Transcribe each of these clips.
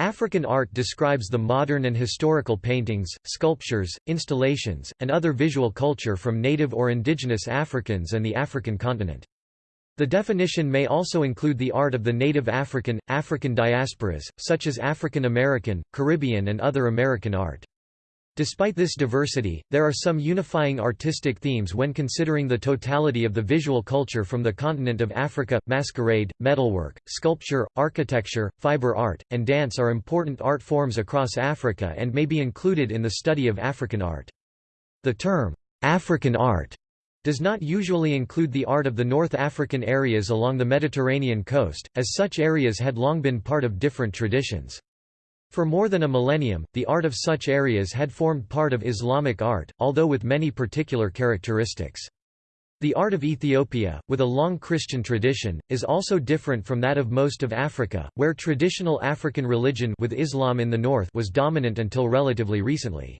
African art describes the modern and historical paintings, sculptures, installations, and other visual culture from native or indigenous Africans and the African continent. The definition may also include the art of the native African, African diasporas, such as African American, Caribbean and other American art. Despite this diversity, there are some unifying artistic themes when considering the totality of the visual culture from the continent of Africa. Masquerade, metalwork, sculpture, architecture, fiber art, and dance are important art forms across Africa and may be included in the study of African art. The term, African art, does not usually include the art of the North African areas along the Mediterranean coast, as such areas had long been part of different traditions. For more than a millennium, the art of such areas had formed part of Islamic art, although with many particular characteristics. The art of Ethiopia, with a long Christian tradition, is also different from that of most of Africa, where traditional African religion with Islam in the north was dominant until relatively recently.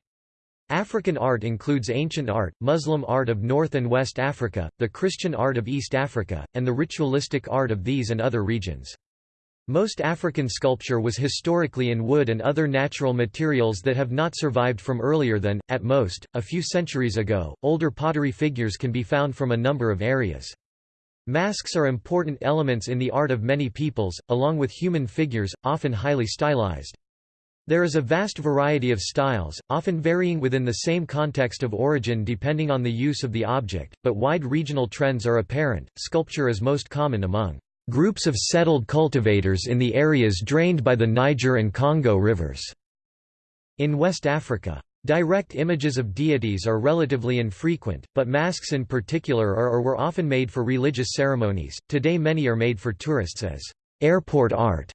African art includes ancient art, Muslim art of North and West Africa, the Christian art of East Africa, and the ritualistic art of these and other regions. Most African sculpture was historically in wood and other natural materials that have not survived from earlier than, at most, a few centuries ago. Older pottery figures can be found from a number of areas. Masks are important elements in the art of many peoples, along with human figures, often highly stylized. There is a vast variety of styles, often varying within the same context of origin depending on the use of the object, but wide regional trends are apparent. Sculpture is most common among groups of settled cultivators in the areas drained by the Niger and Congo rivers. In West Africa, direct images of deities are relatively infrequent, but masks in particular are or were often made for religious ceremonies. Today many are made for tourists as airport art.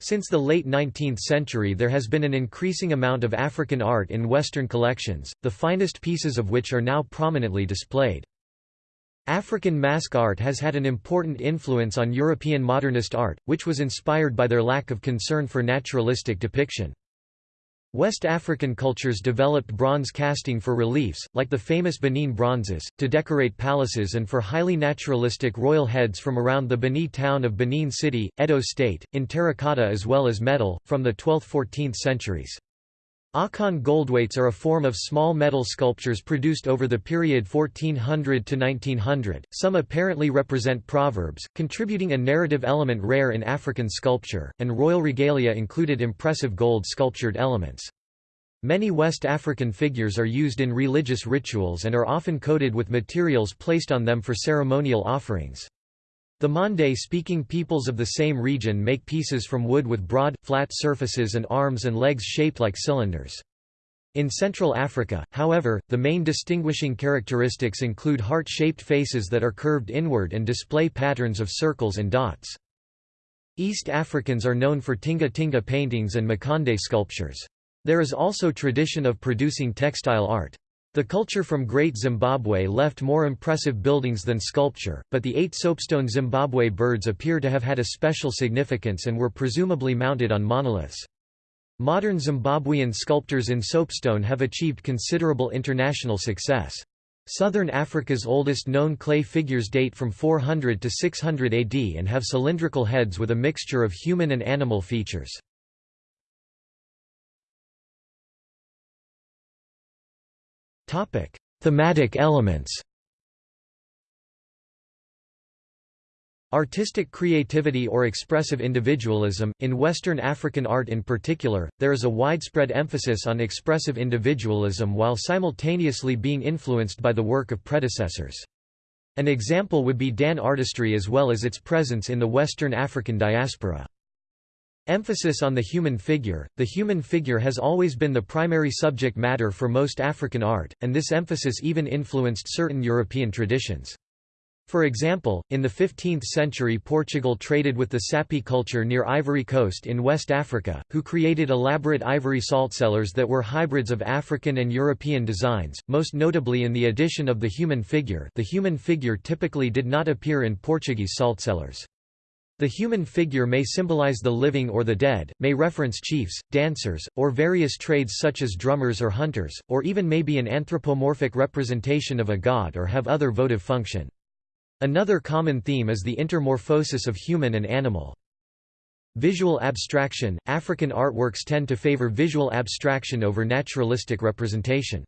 Since the late 19th century there has been an increasing amount of African art in Western collections, the finest pieces of which are now prominently displayed. African mask art has had an important influence on European modernist art, which was inspired by their lack of concern for naturalistic depiction. West African cultures developed bronze casting for reliefs, like the famous Benin bronzes, to decorate palaces and for highly naturalistic royal heads from around the Bini town of Benin City, Edo State, in terracotta as well as metal, from the 12th–14th centuries. Akan goldweights are a form of small metal sculptures produced over the period 1400 to 1900. Some apparently represent proverbs, contributing a narrative element rare in African sculpture, and royal regalia included impressive gold sculptured elements. Many West African figures are used in religious rituals and are often coated with materials placed on them for ceremonial offerings. The Mande-speaking peoples of the same region make pieces from wood with broad, flat surfaces and arms and legs shaped like cylinders. In Central Africa, however, the main distinguishing characteristics include heart-shaped faces that are curved inward and display patterns of circles and dots. East Africans are known for tinga-tinga paintings and makonde sculptures. There is also tradition of producing textile art. The culture from Great Zimbabwe left more impressive buildings than sculpture, but the eight soapstone Zimbabwe birds appear to have had a special significance and were presumably mounted on monoliths. Modern Zimbabwean sculptors in soapstone have achieved considerable international success. Southern Africa's oldest known clay figures date from 400 to 600 AD and have cylindrical heads with a mixture of human and animal features. Topic: Thematic elements. Artistic creativity or expressive individualism. In Western African art in particular, there is a widespread emphasis on expressive individualism while simultaneously being influenced by the work of predecessors. An example would be Dan artistry as well as its presence in the Western African diaspora. Emphasis on the human figure. The human figure has always been the primary subject matter for most African art, and this emphasis even influenced certain European traditions. For example, in the 15th century Portugal traded with the Sapi culture near Ivory Coast in West Africa, who created elaborate ivory salt cellars that were hybrids of African and European designs, most notably in the addition of the human figure the human figure typically did not appear in Portuguese saltcellars. The human figure may symbolize the living or the dead, may reference chiefs, dancers, or various trades such as drummers or hunters, or even may be an anthropomorphic representation of a god or have other votive function. Another common theme is the intermorphosis of human and animal. Visual abstraction – African artworks tend to favor visual abstraction over naturalistic representation.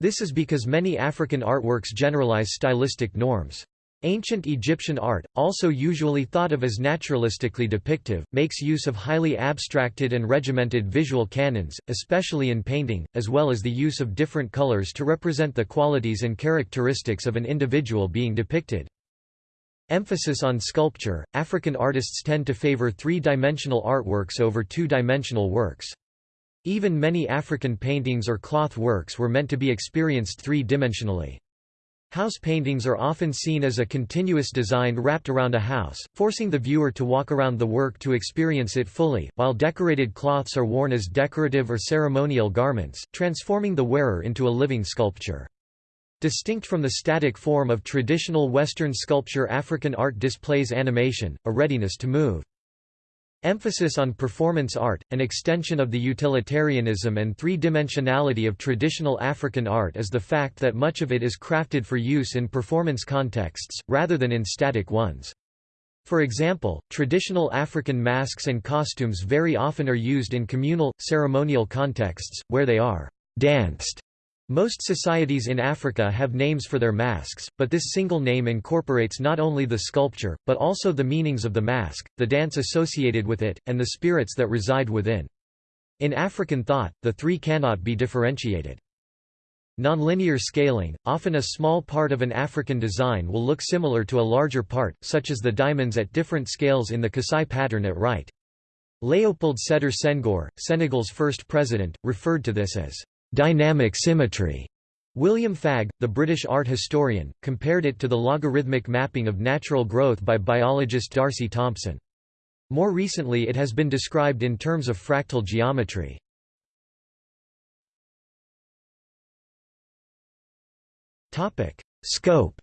This is because many African artworks generalize stylistic norms. Ancient Egyptian art, also usually thought of as naturalistically depictive, makes use of highly abstracted and regimented visual canons, especially in painting, as well as the use of different colors to represent the qualities and characteristics of an individual being depicted. Emphasis on sculpture – African artists tend to favor three-dimensional artworks over two-dimensional works. Even many African paintings or cloth works were meant to be experienced three-dimensionally. House paintings are often seen as a continuous design wrapped around a house, forcing the viewer to walk around the work to experience it fully, while decorated cloths are worn as decorative or ceremonial garments, transforming the wearer into a living sculpture. Distinct from the static form of traditional Western sculpture African art displays animation, a readiness to move. Emphasis on performance art, an extension of the utilitarianism and three-dimensionality of traditional African art is the fact that much of it is crafted for use in performance contexts, rather than in static ones. For example, traditional African masks and costumes very often are used in communal, ceremonial contexts, where they are danced most societies in Africa have names for their masks, but this single name incorporates not only the sculpture, but also the meanings of the mask, the dance associated with it, and the spirits that reside within. In African thought, the three cannot be differentiated. Nonlinear scaling, often a small part of an African design will look similar to a larger part, such as the diamonds at different scales in the Kasai pattern at right. Léopold Sédar Senghor, Senegal's first president, referred to this as dynamic symmetry. William Fagg, the British art historian, compared it to the logarithmic mapping of natural growth by biologist D'Arcy Thompson. More recently it has been described in terms of fractal geometry. Scope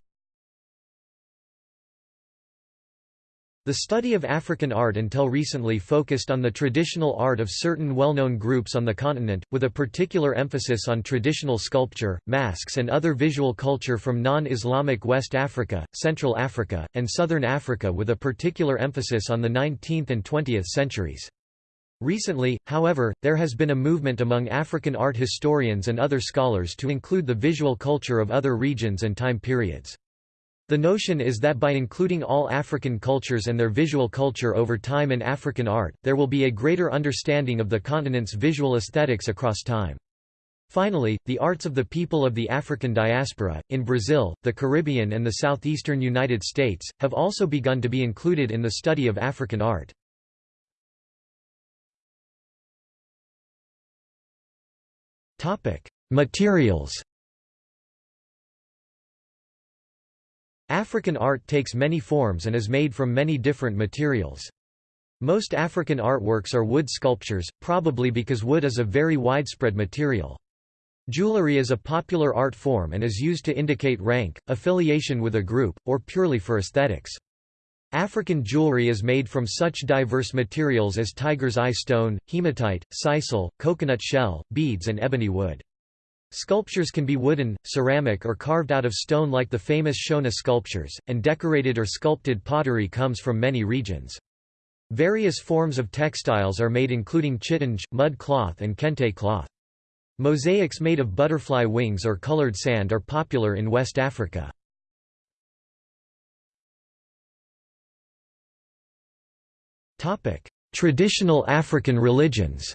The study of African art until recently focused on the traditional art of certain well-known groups on the continent, with a particular emphasis on traditional sculpture, masks and other visual culture from non-Islamic West Africa, Central Africa, and Southern Africa with a particular emphasis on the 19th and 20th centuries. Recently, however, there has been a movement among African art historians and other scholars to include the visual culture of other regions and time periods. The notion is that by including all African cultures and their visual culture over time in African art, there will be a greater understanding of the continent's visual aesthetics across time. Finally, the arts of the people of the African diaspora, in Brazil, the Caribbean and the southeastern United States, have also begun to be included in the study of African art. Materials African art takes many forms and is made from many different materials. Most African artworks are wood sculptures, probably because wood is a very widespread material. Jewelry is a popular art form and is used to indicate rank, affiliation with a group, or purely for aesthetics. African jewelry is made from such diverse materials as tiger's eye stone, hematite, sisal, coconut shell, beads and ebony wood. Sculptures can be wooden, ceramic or carved out of stone like the famous Shona sculptures, and decorated or sculpted pottery comes from many regions. Various forms of textiles are made including chitenge, mud cloth and kente cloth. Mosaics made of butterfly wings or colored sand are popular in West Africa. Traditional African religions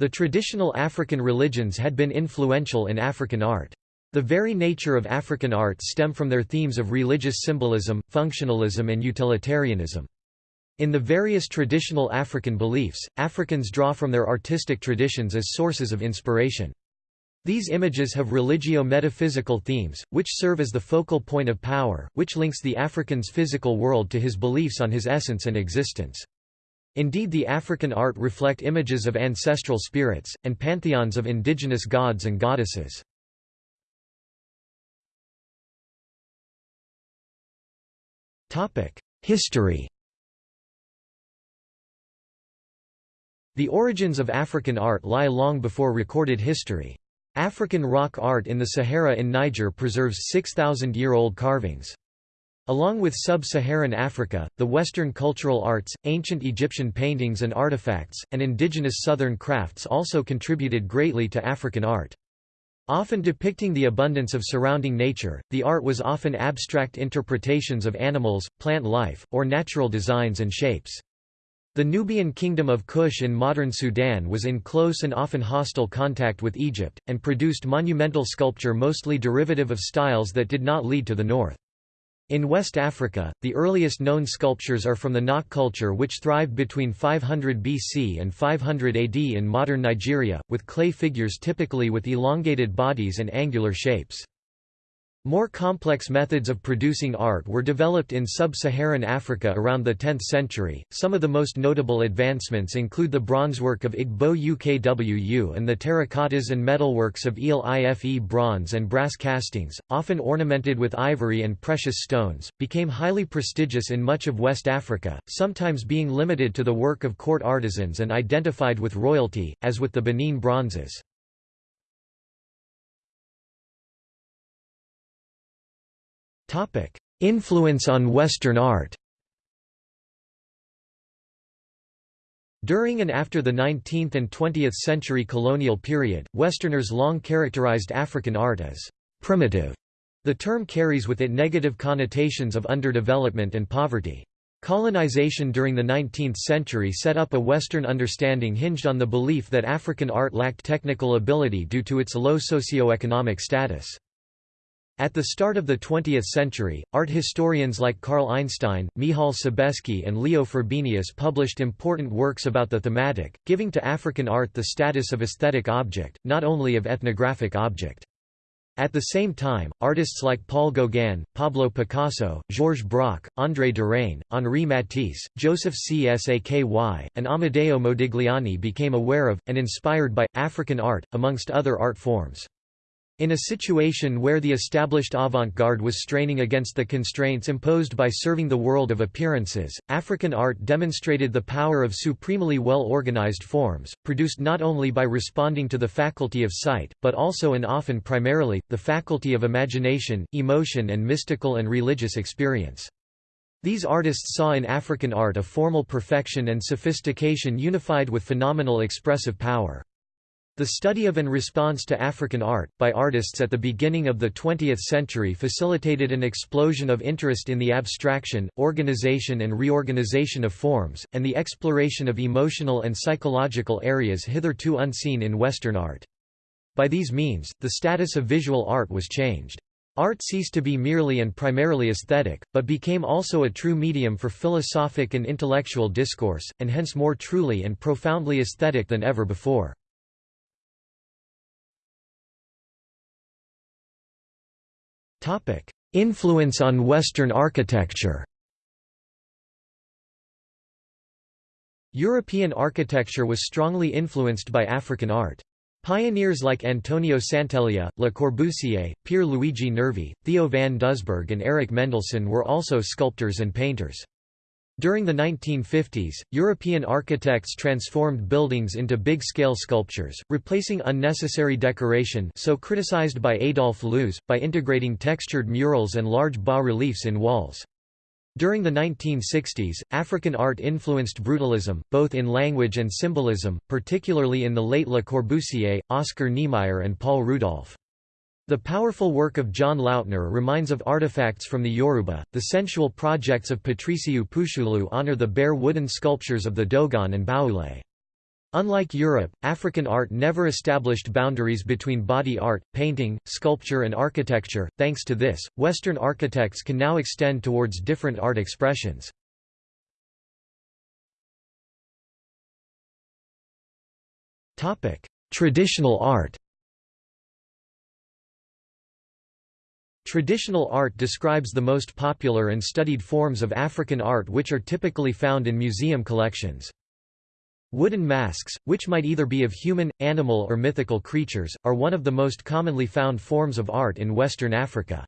The traditional African religions had been influential in African art. The very nature of African art stem from their themes of religious symbolism, functionalism and utilitarianism. In the various traditional African beliefs, Africans draw from their artistic traditions as sources of inspiration. These images have religio-metaphysical themes, which serve as the focal point of power, which links the African's physical world to his beliefs on his essence and existence. Indeed the African art reflect images of ancestral spirits, and pantheons of indigenous gods and goddesses. History The origins of African art lie long before recorded history. African rock art in the Sahara in Niger preserves 6,000-year-old carvings. Along with sub-Saharan Africa, the Western cultural arts, ancient Egyptian paintings and artifacts, and indigenous southern crafts also contributed greatly to African art. Often depicting the abundance of surrounding nature, the art was often abstract interpretations of animals, plant life, or natural designs and shapes. The Nubian kingdom of Kush in modern Sudan was in close and often hostile contact with Egypt, and produced monumental sculpture mostly derivative of styles that did not lead to the north. In West Africa, the earliest known sculptures are from the Nok culture which thrived between 500 BC and 500 AD in modern Nigeria, with clay figures typically with elongated bodies and angular shapes. More complex methods of producing art were developed in sub-Saharan Africa around the 10th century. Some of the most notable advancements include the bronzework of Igbo Ukwu and the terracottas and metalworks of Ile Ife bronze and brass castings, often ornamented with ivory and precious stones, became highly prestigious in much of West Africa, sometimes being limited to the work of court artisans and identified with royalty, as with the Benin bronzes. Influence on Western art During and after the 19th and 20th century colonial period, Westerners long characterized African art as primitive. The term carries with it negative connotations of underdevelopment and poverty. Colonization during the 19th century set up a Western understanding hinged on the belief that African art lacked technical ability due to its low socioeconomic status. At the start of the 20th century, art historians like Carl Einstein, Michal Sobeski and Leo Frobenius published important works about the thematic, giving to African art the status of aesthetic object, not only of ethnographic object. At the same time, artists like Paul Gauguin, Pablo Picasso, Georges Braque, André Derain, Henri Matisse, Joseph Csaky, and Amedeo Modigliani became aware of, and inspired by, African art, amongst other art forms. In a situation where the established avant-garde was straining against the constraints imposed by serving the world of appearances, African art demonstrated the power of supremely well-organized forms, produced not only by responding to the faculty of sight, but also and often primarily, the faculty of imagination, emotion and mystical and religious experience. These artists saw in African art a formal perfection and sophistication unified with phenomenal expressive power. The study of and response to African art, by artists at the beginning of the 20th century facilitated an explosion of interest in the abstraction, organization and reorganization of forms, and the exploration of emotional and psychological areas hitherto unseen in Western art. By these means, the status of visual art was changed. Art ceased to be merely and primarily aesthetic, but became also a true medium for philosophic and intellectual discourse, and hence more truly and profoundly aesthetic than ever before. Influence on Western architecture European architecture was strongly influenced by African art. Pioneers like Antonio Sant'Elia, Le Corbusier, Pier Luigi Nervi, Theo van Doesburg and Eric Mendelsohn were also sculptors and painters. During the 1950s, European architects transformed buildings into big-scale sculptures, replacing unnecessary decoration so criticized by Adolf Loos, by integrating textured murals and large bas-reliefs in walls. During the 1960s, African art influenced brutalism, both in language and symbolism, particularly in the late Le Corbusier, Oscar Niemeyer and Paul Rudolph. The powerful work of John Lautner reminds of artifacts from the Yoruba. The sensual projects of Patriciu Pushulu honor the bare wooden sculptures of the Dogon and Baule. Unlike Europe, African art never established boundaries between body art, painting, sculpture and architecture. Thanks to this, Western architects can now extend towards different art expressions. Topic: Traditional art. Traditional art describes the most popular and studied forms of African art which are typically found in museum collections. Wooden masks, which might either be of human, animal or mythical creatures, are one of the most commonly found forms of art in Western Africa.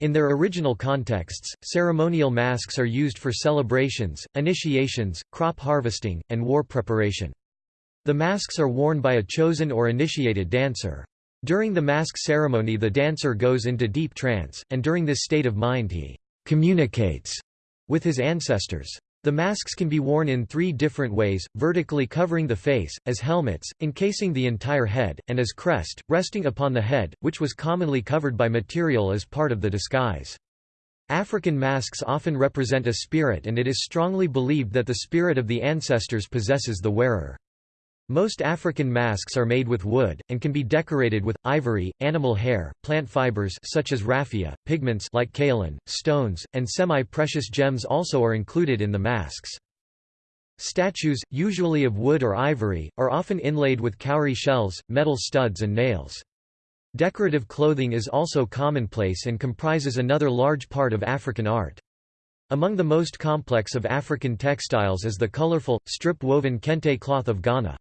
In their original contexts, ceremonial masks are used for celebrations, initiations, crop harvesting, and war preparation. The masks are worn by a chosen or initiated dancer. During the mask ceremony the dancer goes into deep trance, and during this state of mind he communicates with his ancestors. The masks can be worn in three different ways, vertically covering the face, as helmets, encasing the entire head, and as crest, resting upon the head, which was commonly covered by material as part of the disguise. African masks often represent a spirit and it is strongly believed that the spirit of the ancestors possesses the wearer. Most African masks are made with wood, and can be decorated with, ivory, animal hair, plant fibers such as raffia, pigments like kaolin, stones, and semi-precious gems also are included in the masks. Statues, usually of wood or ivory, are often inlaid with cowrie shells, metal studs and nails. Decorative clothing is also commonplace and comprises another large part of African art. Among the most complex of African textiles is the colorful, strip-woven kente cloth of Ghana.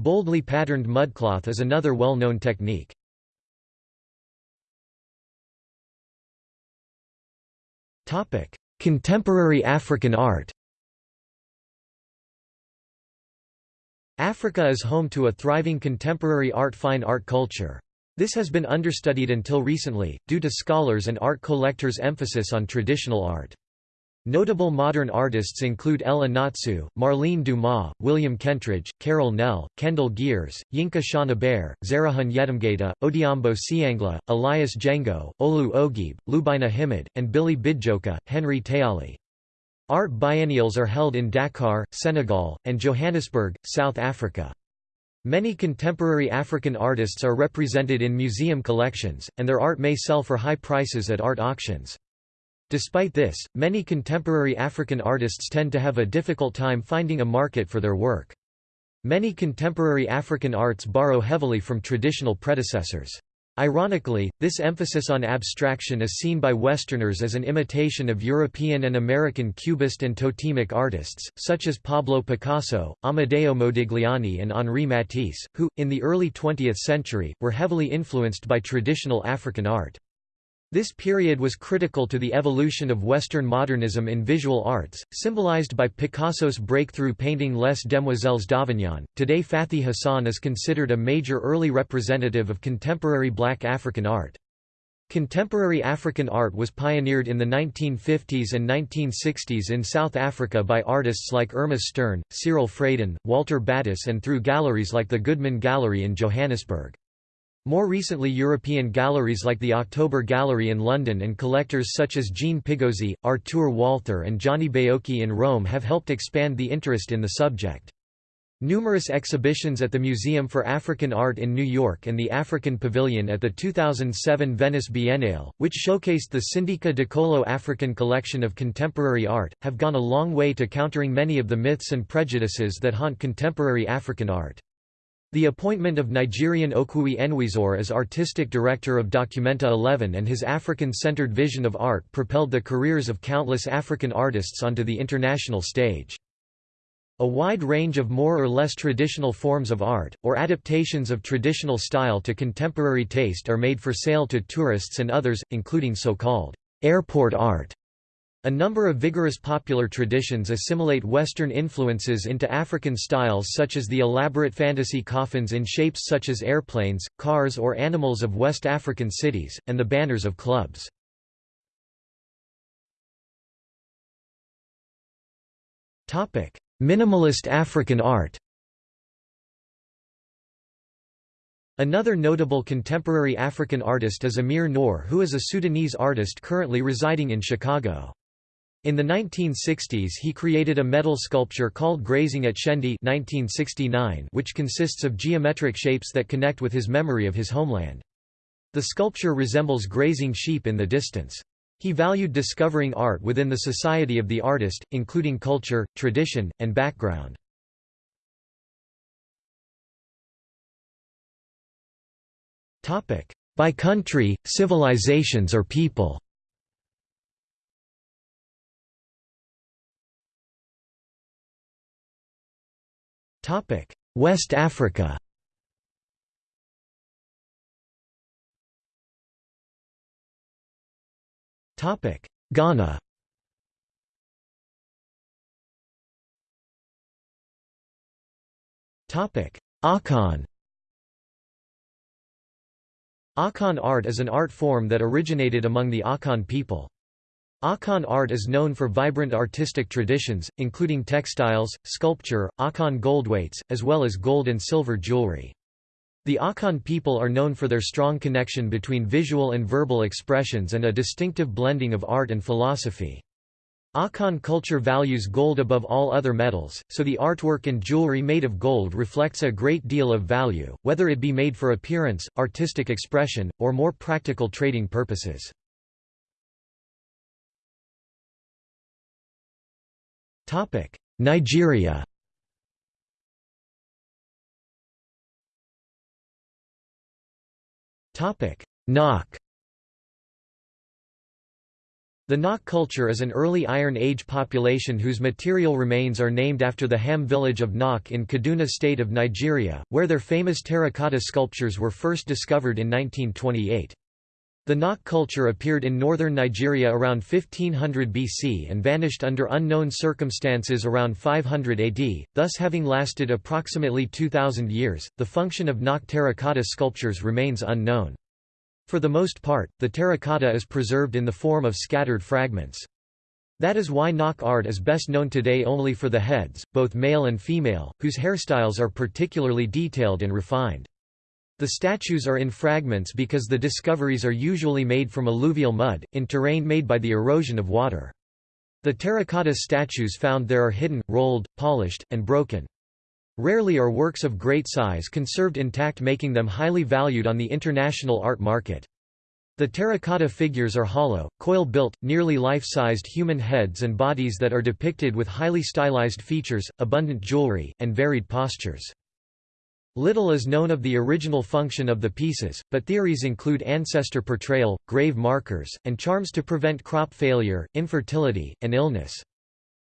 Boldly patterned mudcloth is another well-known technique. Contemporary African art Africa is home to a thriving contemporary art fine art culture. This has been understudied until recently, due to scholars and art collectors' emphasis on traditional art. Notable modern artists include El Anatsui, Marlene Dumas, William Kentridge, Karel Nel, Kendell Geers, Yinka Shonibare, Zerihun Yetmgeta, Odhiambo Siangla, Elias Jengo, Olu Oguibe, Lubaina Himid, and Bili Bidjocka, Henry Tayali. Art biennials are held in Dakar, Senegal, and Johannesburg, South Africa. Many contemporary African artists are represented in museum collections, and their art may sell for high prices at art auctions. Despite this, many contemporary African artists tend to have a difficult time finding a market for their work. Many contemporary African arts borrow heavily from traditional predecessors. Ironically, this emphasis on abstraction is seen by Westerners as an imitation of European and American Cubist and totemic artists, such as Pablo Picasso, Amedeo Modigliani and Henri Matisse, who, in the early 20th century, were heavily influenced by traditional African art. This period was critical to the evolution of Western modernism in visual arts, symbolized by Picasso's breakthrough painting Les Demoiselles d'Avignon. Today, Fathi Hassan is considered a major early representative of contemporary black African art. Contemporary African art was pioneered in the 1950s and 1960s in South Africa by artists like Irma Stern, Cyril Fradan, Walter Battiss, and through galleries like the Goodman Gallery in Johannesburg. More recently European galleries like the October Gallery in London and collectors such as Jean Pigozzi, Artur Walther and Gianni Baiocchi in Rome have helped expand the interest in the subject. Numerous exhibitions at the Museum for African Art in New York and the African Pavilion at the 2007 Venice Biennale, which showcased the Sindika Dokolo African collection of contemporary art, have gone a long way to countering many of the myths and prejudices that haunt contemporary African art. The appointment of Nigerian Okwui Enwezor as artistic director of Documenta 11 and his African-centered vision of art propelled the careers of countless African artists onto the international stage. A wide range of more or less traditional forms of art, or adaptations of traditional style to contemporary taste are made for sale to tourists and others, including so-called airport art, a number of vigorous popular traditions assimilate Western influences into African styles such as the elaborate fantasy coffins in shapes such as airplanes, cars or animals of West African cities, and the banners of clubs. Minimalist African art Another notable contemporary African artist is Amir Nour who is a Sudanese artist currently residing in Chicago. In the 1960s he created a metal sculpture called Grazing at Shendi 1969 which consists of geometric shapes that connect with his memory of his homeland. The sculpture resembles grazing sheep in the distance. He valued discovering art within the society of the artist, including culture, tradition, and background. By country, civilizations or people West Africa. Topic Ghana. Topic Akan. Akan art is an art form that originated among the Akan people. Akan art is known for vibrant artistic traditions, including textiles, sculpture, Akan goldweights, as well as gold and silver jewelry. The Akan people are known for their strong connection between visual and verbal expressions and a distinctive blending of art and philosophy. Akan culture values gold above all other metals, so the artwork and jewelry made of gold reflects a great deal of value, whether it be made for appearance, artistic expression, or more practical trading purposes. Nigeria. Topic: Nok The Nok culture is an early Iron Age population whose material remains are named after the Ham village of Nok in Kaduna state of Nigeria, where their famous terracotta sculptures were first discovered in 1928. The Nok culture appeared in northern Nigeria around 1500 BC and vanished under unknown circumstances around 500 AD, thus having lasted approximately 2000 years. The function of Nok terracotta sculptures remains unknown. For the most part, the terracotta is preserved in the form of scattered fragments. That is why Nok art is best known today only for the heads, both male and female, whose hairstyles are particularly detailed and refined. The statues are in fragments because the discoveries are usually made from alluvial mud, in terrain made by the erosion of water. The terracotta statues found there are hidden, rolled, polished, and broken. Rarely are works of great size conserved intact making them highly valued on the international art market. The terracotta figures are hollow, coil-built, nearly life-sized human heads and bodies that are depicted with highly stylized features, abundant jewelry, and varied postures. Little is known of the original function of the pieces, but theories include ancestor portrayal, grave markers, and charms to prevent crop failure, infertility, and illness.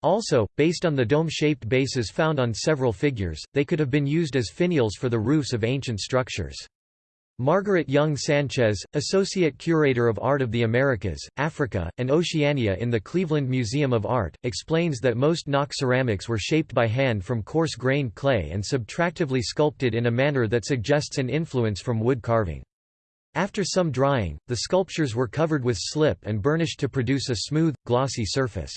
Also, based on the dome-shaped bases found on several figures, they could have been used as finials for the roofs of ancient structures. Margaret Young Sanchez, Associate Curator of Art of the Americas, Africa, and Oceania in the Cleveland Museum of Art, explains that most Nok ceramics were shaped by hand from coarse-grained clay and subtractively sculpted in a manner that suggests an influence from wood carving. After some drying, the sculptures were covered with slip and burnished to produce a smooth, glossy surface.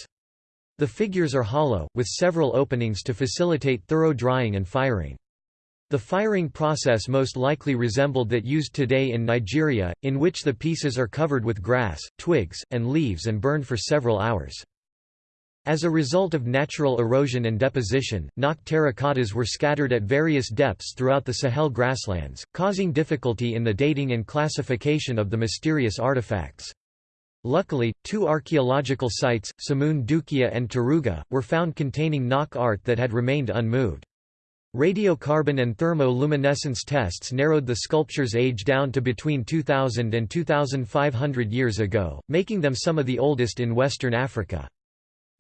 The figures are hollow, with several openings to facilitate thorough drying and firing. The firing process most likely resembled that used today in Nigeria, in which the pieces are covered with grass, twigs, and leaves and burned for several hours. As a result of natural erosion and deposition, Nok terracottas were scattered at various depths throughout the Sahel grasslands, causing difficulty in the dating and classification of the mysterious artifacts. Luckily, two archaeological sites, Samun Dukiya and Taruga, were found containing Nok art that had remained unmoved. Radiocarbon and thermo-luminescence tests narrowed the sculpture's age down to between 2000 and 2500 years ago, making them some of the oldest in Western Africa.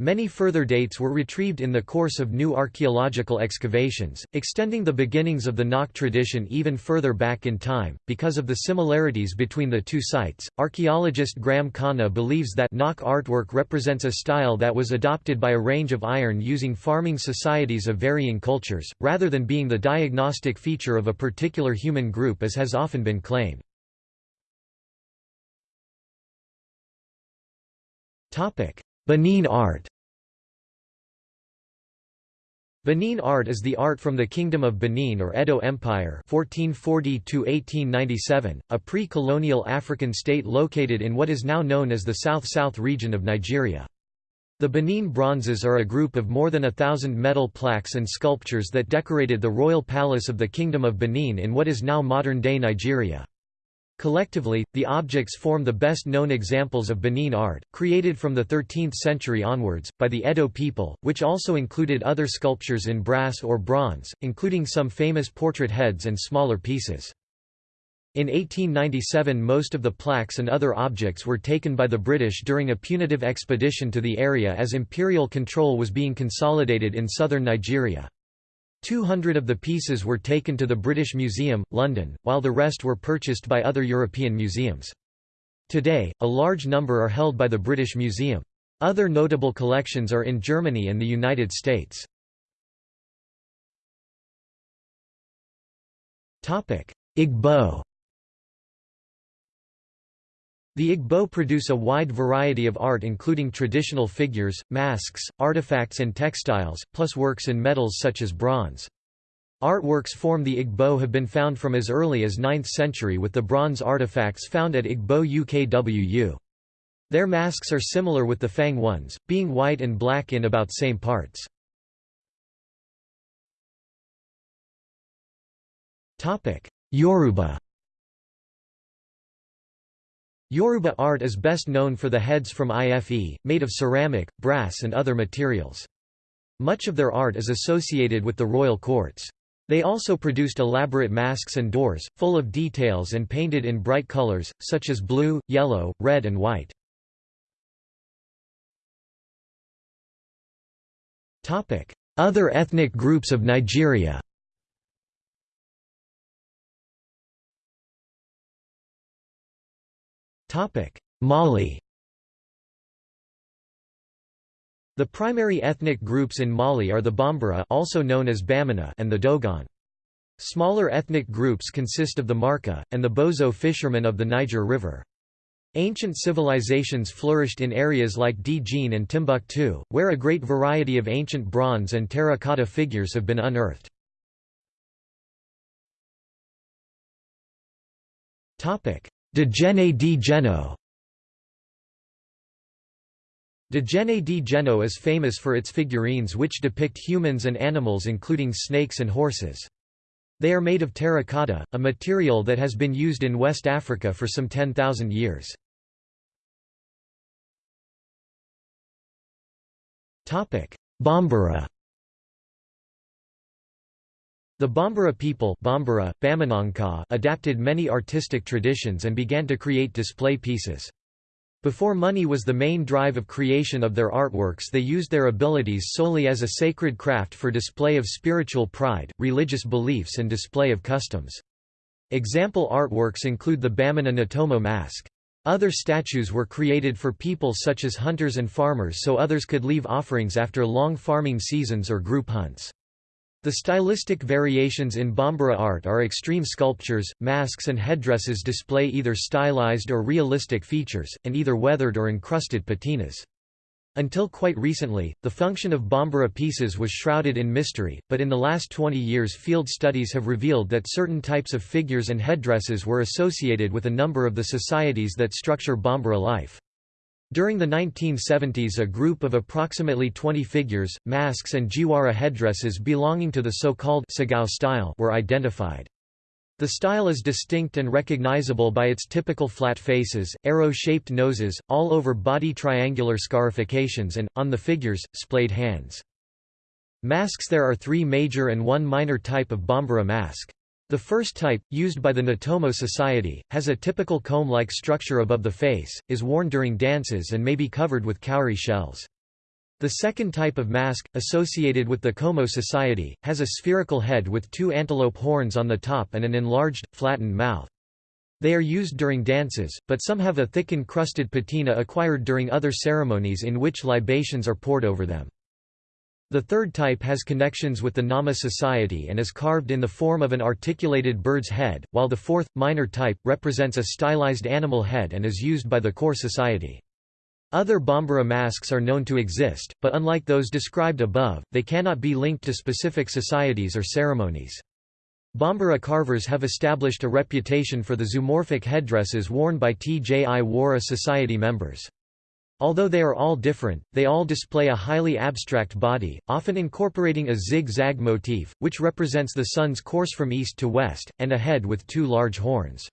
Many further dates were retrieved in the course of new archaeological excavations, extending the beginnings of the Nok tradition even further back in time. Because of the similarities between the two sites, archaeologist Graham Connah believes that Nok artwork represents a style that was adopted by a range of iron using farming societies of varying cultures, rather than being the diagnostic feature of a particular human group as has often been claimed. Topic: Benin art Benin art is the art from the Kingdom of Benin or Edo Empire 1440 a pre-colonial African state located in what is now known as the South-South region of Nigeria. The Benin bronzes are a group of more than a thousand metal plaques and sculptures that decorated the royal palace of the Kingdom of Benin in what is now modern-day Nigeria. Collectively, the objects form the best-known examples of Benin art, created from the 13th century onwards, by the Edo people, which also included other sculptures in brass or bronze, including some famous portrait heads and smaller pieces. In 1897 most of the plaques and other objects were taken by the British during a punitive expedition to the area as imperial control was being consolidated in southern Nigeria. 200 of the pieces were taken to the British Museum, London, while the rest were purchased by other European museums. Today, a large number are held by the British Museum. Other notable collections are in Germany and the United States. Igbo The Igbo produce a wide variety of art including traditional figures, masks, artifacts and textiles, plus works in metals such as bronze. Artworks from the Igbo have been found from as early as 9th century with the bronze artifacts found at Igbo UKWU. Their masks are similar with the Fang ones, being white and black in about same parts. Yoruba Yoruba art is best known for the heads from IFE, made of ceramic, brass and other materials. Much of their art is associated with the royal courts. They also produced elaborate masks and doors, full of details and painted in bright colors, such as blue, yellow, red and white. Other ethnic groups of Nigeria Mali The primary ethnic groups in Mali are the Bambara also known as Bamana and the Dogon. Smaller ethnic groups consist of the Marka, and the Bozo fishermen of the Niger River. Ancient civilizations flourished in areas like Djenné and Timbuktu, where a great variety of ancient bronze and terracotta figures have been unearthed. Djenne di Djenno Djenne di Djenno is famous for its figurines which depict humans and animals including snakes and horses. They are made of terracotta, a material that has been used in West Africa for some 10,000 years. Bambara the Bambara people Bambara, adapted many artistic traditions and began to create display pieces. Before money was the main drive of creation of their artworks they used their abilities solely as a sacred craft for display of spiritual pride, religious beliefs and display of customs. Example artworks include the Bamana Ntomo mask. Other statues were created for people such as hunters and farmers so others could leave offerings after long farming seasons or group hunts. The stylistic variations in Bambara art are extreme sculptures, masks and headdresses display either stylized or realistic features, and either weathered or encrusted patinas. Until quite recently, the function of Bambara pieces was shrouded in mystery, but in the last 20 years field studies have revealed that certain types of figures and headdresses were associated with a number of the societies that structure Bambara life. During the 1970s a group of approximately 20 figures, masks and jiwara headdresses belonging to the so-called style were identified. The style is distinct and recognizable by its typical flat faces, arrow-shaped noses, all-over body triangular scarifications and, on the figures, splayed hands. Masks There are three major and one minor type of Bambara mask. The first type, used by the Ntomo Society, has a typical comb-like structure above the face, is worn during dances and may be covered with cowrie shells. The second type of mask, associated with the Komo Society, has a spherical head with two antelope horns on the top and an enlarged, flattened mouth. They are used during dances, but some have a thick encrusted patina acquired during other ceremonies in which libations are poured over them. The third type has connections with the Nama society and is carved in the form of an articulated bird's head, while the fourth, minor type, represents a stylized animal head and is used by the Kore society. Other Bambara masks are known to exist, but unlike those described above, they cannot be linked to specific societies or ceremonies. Bambara carvers have established a reputation for the zoomorphic headdresses worn by Tyi Wara Society members. Although they are all different, they all display a highly abstract body, often incorporating a zig-zag motif, which represents the sun's course from east to west, and a head with two large horns.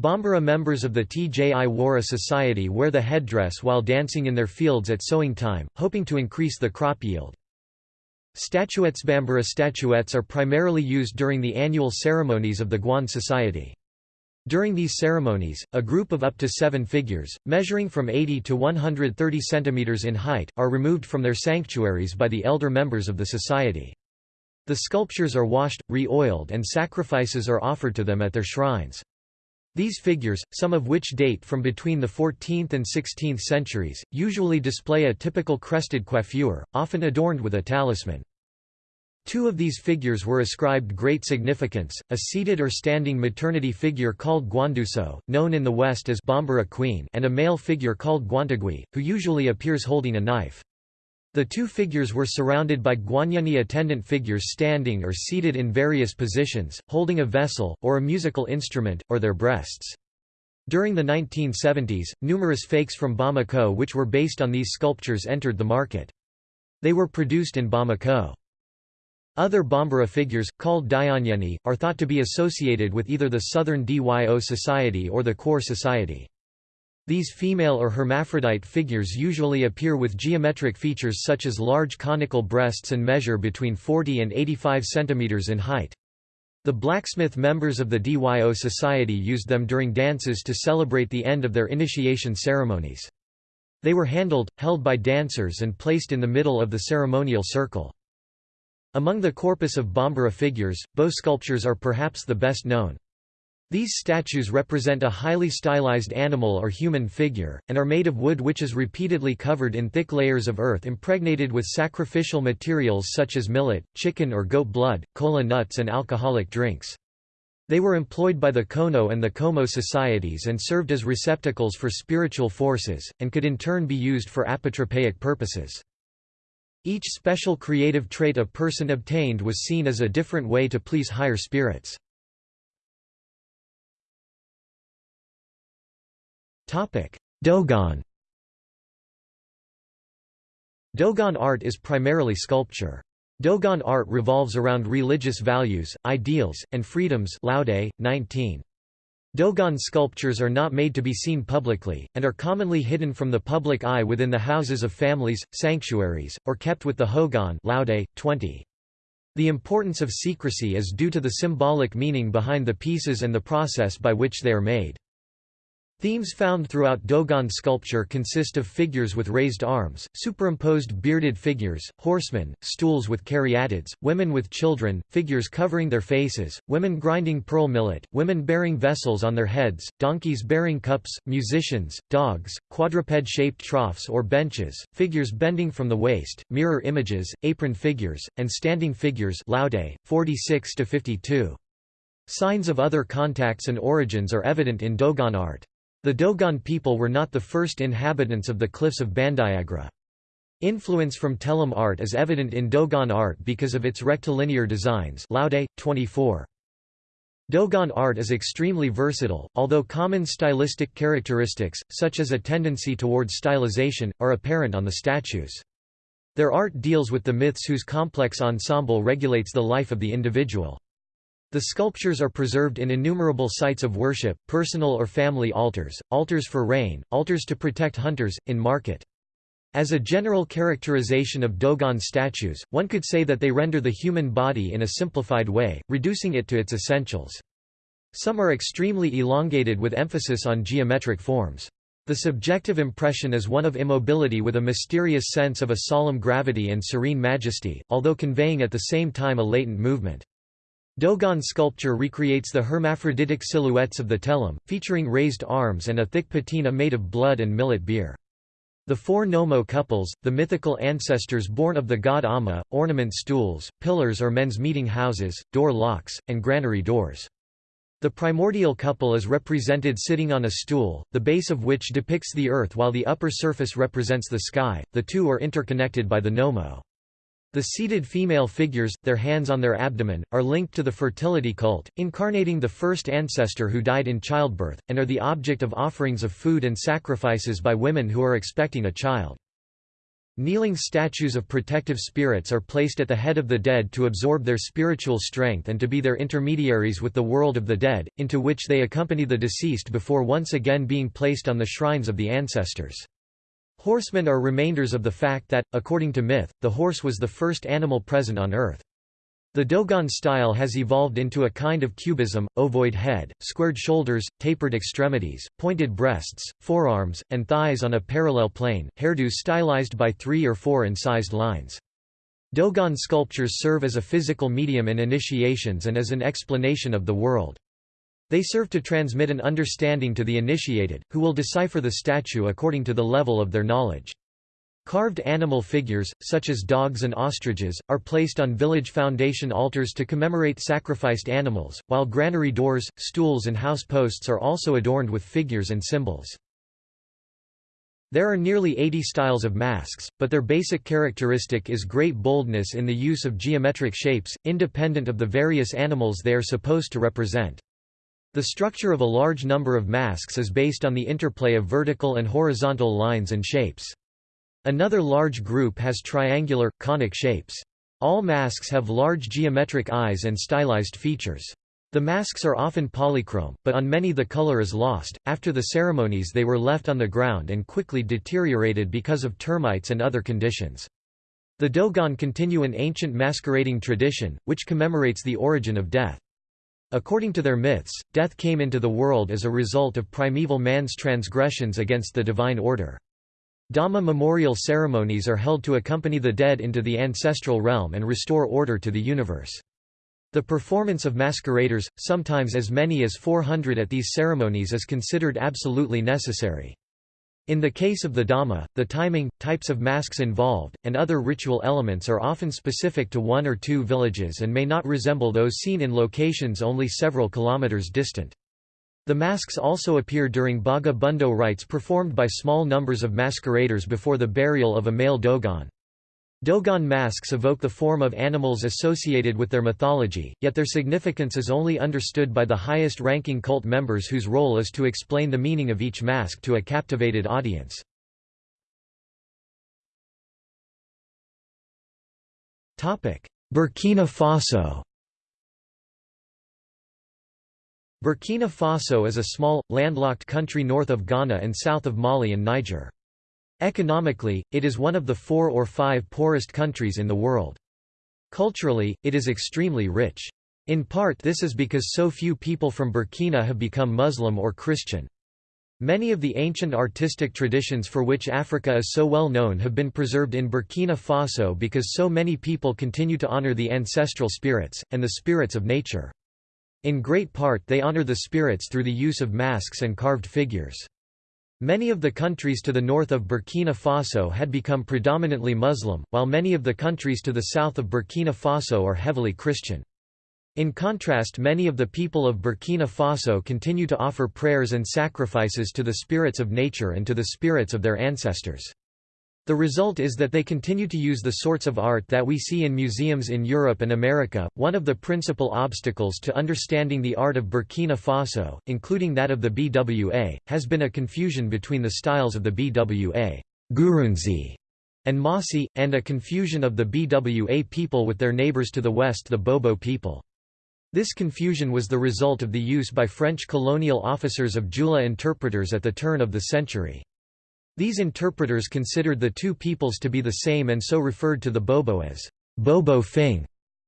Bambara members of the Tyi Wara Society wear the headdress while dancing in their fields at sowing time, hoping to increase the crop yield. Statuettes Bambara statuettes are primarily used during the annual ceremonies of the Gwan Society. During these ceremonies, a group of up to seven figures, measuring from 80 to 130 centimeters in height, are removed from their sanctuaries by the elder members of the society. The sculptures are washed, re-oiled and sacrifices are offered to them at their shrines. These figures, some of which date from between the 14th and 16th centuries, usually display a typical crested coiffure, often adorned with a talisman. Two of these figures were ascribed great significance, a seated or standing maternity figure called Gwandusu, known in the West as Bambara Queen and a male figure called Gwantigui, who usually appears holding a knife. The two figures were surrounded by Gwanyani attendant figures standing or seated in various positions, holding a vessel, or a musical instrument, or their breasts. During the 1970s, numerous fakes from Bamako which were based on these sculptures entered the market. They were produced in Bamako. Other Bambara figures, called Dyonyeni, are thought to be associated with either the Southern Dyo Society or the Kore Society. These female or hermaphrodite figures usually appear with geometric features such as large conical breasts and measure between 40 and 85 cm in height. The blacksmith members of the Dyo Society used them during dances to celebrate the end of their initiation ceremonies. They were handled, held by dancers and placed in the middle of the ceremonial circle. Among the corpus of Bambara figures, bow sculptures are perhaps the best known. These statues represent a highly stylized animal or human figure, and are made of wood which is repeatedly covered in thick layers of earth impregnated with sacrificial materials such as millet, chicken or goat blood, kola nuts and alcoholic drinks. They were employed by the Kono and the Komo societies and served as receptacles for spiritual forces, and could in turn be used for apotropaic purposes. Each special creative trait a person obtained was seen as a different way to please higher spirits. Dogon Dogon art is primarily sculpture. Dogon art revolves around religious values, ideals, and freedoms Laude, 19. Dogon sculptures are not made to be seen publicly, and are commonly hidden from the public eye within the houses of families, sanctuaries, or kept with the Hogon Laude, 20. The importance of secrecy is due to the symbolic meaning behind the pieces and the process by which they are made. Themes found throughout Dogon sculpture consist of figures with raised arms, superimposed bearded figures, horsemen, stools with caryatids, women with children, figures covering their faces, women grinding pearl millet, women bearing vessels on their heads, donkeys bearing cups, musicians, dogs, quadruped-shaped troughs or benches, figures bending from the waist, mirror images, apron figures, and standing figures Laude, 46 52. Signs of other contacts and origins are evident in Dogon art. The Dogon people were not the first inhabitants of the cliffs of Bandiagara. Influence from Tellem art is evident in Dogon art because of its rectilinear designs Laude, 24. Dogon art is extremely versatile, although common stylistic characteristics, such as a tendency towards stylization, are apparent on the statues. Their art deals with the myths whose complex ensemble regulates the life of the individual. The sculptures are preserved in innumerable sites of worship, personal or family altars, altars for rain, altars to protect hunters, in market. As a general characterization of Dogon statues, one could say that they render the human body in a simplified way, reducing it to its essentials. Some are extremely elongated with emphasis on geometric forms. The subjective impression is one of immobility with a mysterious sense of a solemn gravity and serene majesty, although conveying at the same time a latent movement. Dogon sculpture recreates the hermaphroditic silhouettes of the Tellem, featuring raised arms and a thick patina made of blood and millet beer. The four Nomo couples, the mythical ancestors born of the god Amma, ornament stools, pillars or men's meeting houses, door locks, and granary doors. The primordial couple is represented sitting on a stool, the base of which depicts the earth while the upper surface represents the sky, the two are interconnected by the Nomo. The seated female figures, their hands on their abdomen, are linked to the fertility cult, incarnating the first ancestor who died in childbirth, and are the object of offerings of food and sacrifices by women who are expecting a child. Kneeling statues of protective spirits are placed at the head of the dead to absorb their spiritual strength and to be their intermediaries with the world of the dead, into which they accompany the deceased before once again being placed on the shrines of the ancestors. Horsemen are remainders of the fact that, according to myth, the horse was the first animal present on Earth. The Dogon style has evolved into a kind of cubism, ovoid head, squared shoulders, tapered extremities, pointed breasts, forearms, and thighs on a parallel plane, hairdo stylized by three or four incised lines. Dogon sculptures serve as a physical medium in initiations and as an explanation of the world. They serve to transmit an understanding to the initiated, who will decipher the statue according to the level of their knowledge. Carved animal figures, such as dogs and ostriches, are placed on village foundation altars to commemorate sacrificed animals, while granary doors, stools and house posts are also adorned with figures and symbols. There are nearly 80 styles of masks, but their basic characteristic is great boldness in the use of geometric shapes, independent of the various animals they are supposed to represent. The structure of a large number of masks is based on the interplay of vertical and horizontal lines and shapes. Another large group has triangular, conic shapes. All masks have large geometric eyes and stylized features. The masks are often polychrome, but on many the color is lost. After the ceremonies, they were left on the ground and quickly deteriorated because of termites and other conditions. The Dogon continue an ancient masquerading tradition, which commemorates the origin of death. According to their myths, death came into the world as a result of primeval man's transgressions against the divine order. Dama memorial ceremonies are held to accompany the dead into the ancestral realm and restore order to the universe. The performance of masqueraders, sometimes as many as 400 at these ceremonies is considered absolutely necessary. In the case of the Dama, the timing, types of masks involved, and other ritual elements are often specific to one or two villages and may not resemble those seen in locations only several kilometers distant. The masks also appear during Baga Bundo rites performed by small numbers of masqueraders before the burial of a male Dogon. Dogon masks evoke the form of animals associated with their mythology, yet their significance is only understood by the highest-ranking cult members whose role is to explain the meaning of each mask to a captivated audience. Burkina Faso Burkina Faso is a small, landlocked country north of Ghana and south of Mali and Niger. Economically, it is one of the four or five poorest countries in the world. Culturally, it is extremely rich. In part this is because so few people from Burkina have become Muslim or Christian. Many of the ancient artistic traditions for which Africa is so well known have been preserved in Burkina Faso because so many people continue to honor the ancestral spirits, and the spirits of nature. In great part they honor the spirits through the use of masks and carved figures. Many of the countries to the north of Burkina Faso had become predominantly Muslim, while many of the countries to the south of Burkina Faso are heavily Christian. In contrast many of the people of Burkina Faso continue to offer prayers and sacrifices to the spirits of nature and to the spirits of their ancestors. The result is that they continue to use the sorts of art that we see in museums in Europe and America. One of the principal obstacles to understanding the art of Burkina Faso, including that of the BWA, has been a confusion between the styles of the BWA Gurunzi and Mossi, and a confusion of the BWA people with their neighbors to the west the Bobo people. This confusion was the result of the use by French colonial officers of Jula interpreters at the turn of the century. These interpreters considered the two peoples to be the same and so referred to the Bobo as Bobo Fing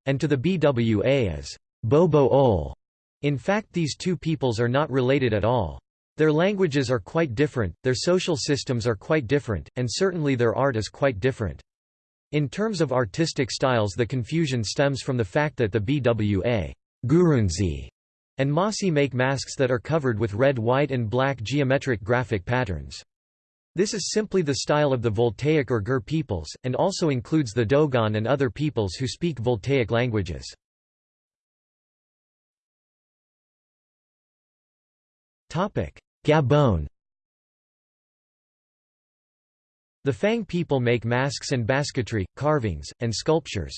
and to the BWA as Bobo Oule. In fact these two peoples are not related at all. Their languages are quite different, their social systems are quite different, and certainly their art is quite different. In terms of artistic styles the confusion stems from the fact that the BWA Gurunzi and Mossi make masks that are covered with red white and black geometric graphic patterns. This is simply the style of the Voltaic or Gur peoples, and also includes the Dogon and other peoples who speak Voltaic languages. Gabon The Fang people make masks and basketry, carvings, and sculptures.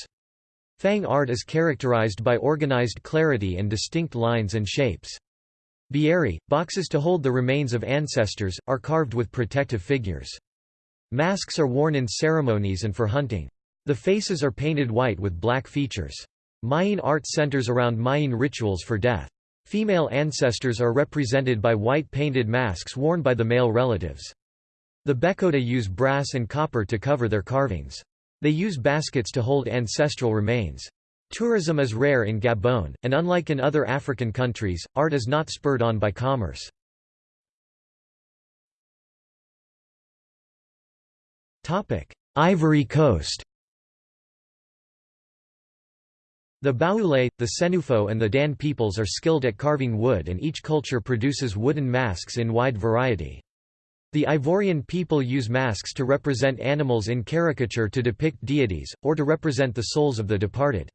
Fang art is characterized by organized clarity and distinct lines and shapes. Bieri, boxes to hold the remains of ancestors, are carved with protective figures. Masks are worn in ceremonies and for hunting. The faces are painted white with black features. Myene art centers around Myene rituals for death. Female ancestors are represented by white painted masks worn by the male relatives. The Bakota use brass and copper to cover their carvings. They use baskets to hold ancestral remains. Tourism is rare in Gabon, and unlike in other African countries, art is not spurred on by commerce. Ivory Coast The Baoulé, the Senufo and the Dan peoples are skilled at carving wood and each culture produces wooden masks in wide variety. The Ivorian people use masks to represent animals in caricature to depict deities, or to represent the souls of the departed.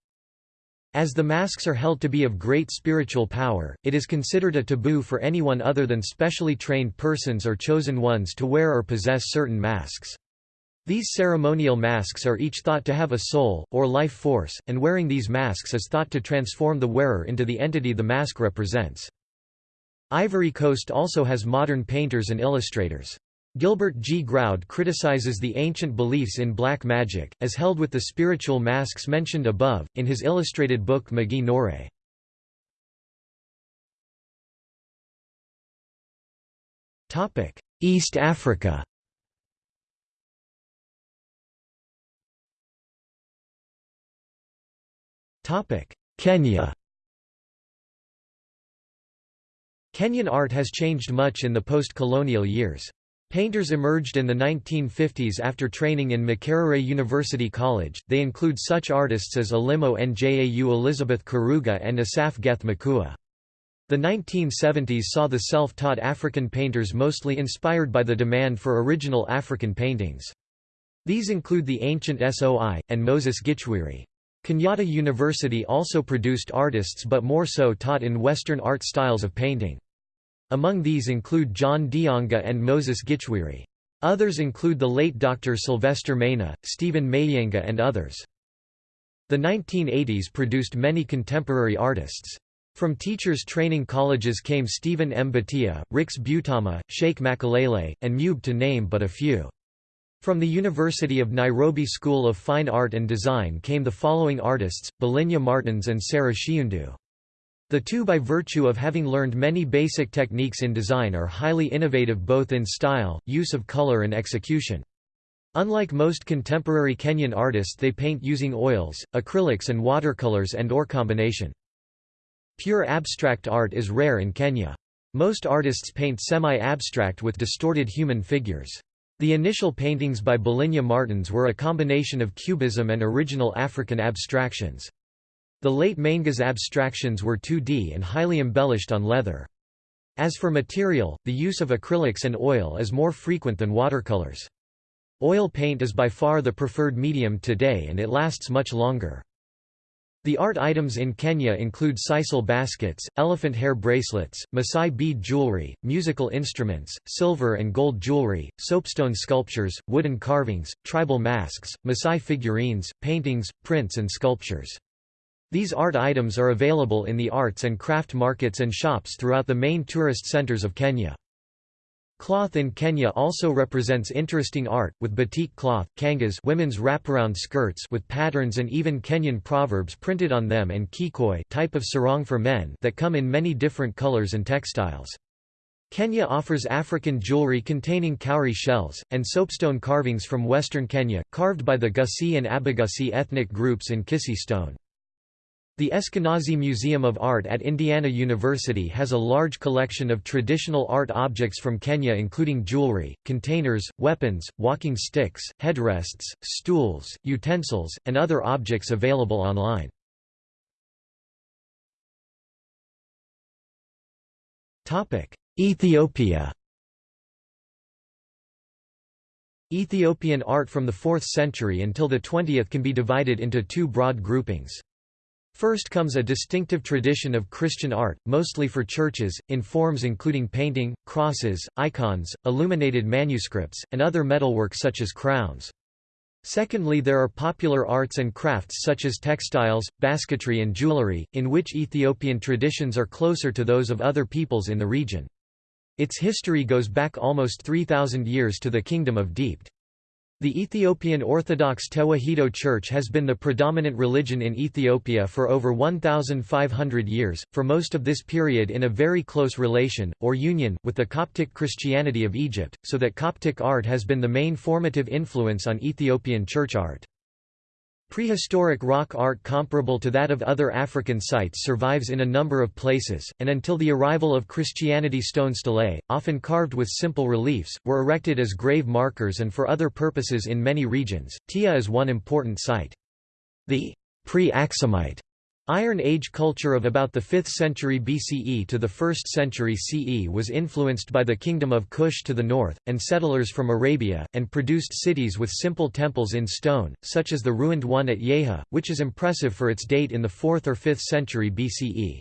As the masks are held to be of great spiritual power, it is considered a taboo for anyone other than specially trained persons or chosen ones to wear or possess certain masks. These ceremonial masks are each thought to have a soul, or life force, and wearing these masks is thought to transform the wearer into the entity the mask represents. Ivory Coast also has modern painters and illustrators. Gilbert G. Groud criticizes the ancient beliefs in black magic, as held with the spiritual masks mentioned above, in his illustrated book Magie Noire. East Africa Kenya Kenyan art has changed much in the post-colonial years. Painters emerged in the 1950s after training in Makerere University College, they include such artists as Elimo Njau Elizabeth Karuga and Asaph Geth Makua. The 1970s saw the self-taught African painters mostly inspired by the demand for original African paintings. These include the Ancent Soi, and Moses Gichwiri. Kenyatta University also produced artists but more so taught in Western art styles of painting. Among these include John Dionga and Moses Gichwiri. Others include the late Dr. Sylvester Mainga, Stephen Mayenga and others. The 1980s produced many contemporary artists. From teachers training colleges came Stephen M. Batia, Rix Butama, Sheikh Makalele, and Mube to name but a few. From the University of Nairobi School of Fine Art and Design came the following artists, Balinya Martins and Sarah Shiundu. The two by virtue of having learned many basic techniques in design are highly innovative both in style, use of color and execution. Unlike most contemporary Kenyan artists they paint using oils, acrylics and watercolors and or combination. Pure abstract art is rare in Kenya. Most artists paint semi-abstract with distorted human figures. The initial paintings by Balinya Martins were a combination of cubism and original African abstractions. The late Mainga's abstractions were 2D and highly embellished on leather. As for material, the use of acrylics and oil is more frequent than watercolors. Oil paint is by far the preferred medium today and it lasts much longer. The art items in Kenya include sisal baskets, elephant hair bracelets, Maasai bead jewelry, musical instruments, silver and gold jewelry, soapstone sculptures, wooden carvings, tribal masks, Maasai figurines, paintings, prints and sculptures. These art items are available in the arts and craft markets and shops throughout the main tourist centers of Kenya. Cloth in Kenya also represents interesting art, with batik cloth, kangas women's wraparound skirts with patterns and even Kenyan proverbs printed on them and kikoi type of sarong for men that come in many different colors and textiles. Kenya offers African jewelry containing cowrie shells, and soapstone carvings from western Kenya, carved by the Gusii and Abagusii ethnic groups in Kisii stone. The Eskenazi Museum of Art at Indiana University has a large collection of traditional art objects from Kenya including jewelry, containers, weapons, walking sticks, headrests, stools, utensils, and other objects available online. Ethiopia Ethiopian art from the 4th century until the 20th can be divided into two broad groupings. First comes a distinctive tradition of Christian art, mostly for churches, in forms including painting, crosses, icons, illuminated manuscripts, and other metalwork such as crowns. Secondly there are popular arts and crafts such as textiles, basketry and jewelry, in which Ethiopian traditions are closer to those of other peoples in the region. Its history goes back almost 3,000 years to the Kingdom of D'mt. The Ethiopian Orthodox Tewahedo Church has been the predominant religion in Ethiopia for over 1,500 years, for most of this period in a very close relation, or union, with the Coptic Christianity of Egypt, so that Coptic art has been the main formative influence on Ethiopian church art. Prehistoric rock art comparable to that of other African sites survives in a number of places, and until the arrival of Christianity stone stelae, often carved with simple reliefs, were erected as grave markers and for other purposes in many regions. Tiya is one important site. The pre-Aksumite Iron Age culture of about the 5th century BCE to the 1st century CE was influenced by the kingdom of Kush to the north, and settlers from Arabia, and produced cities with simple temples in stone, such as the ruined one at Yeha, which is impressive for its date in the 4th or 5th century BCE.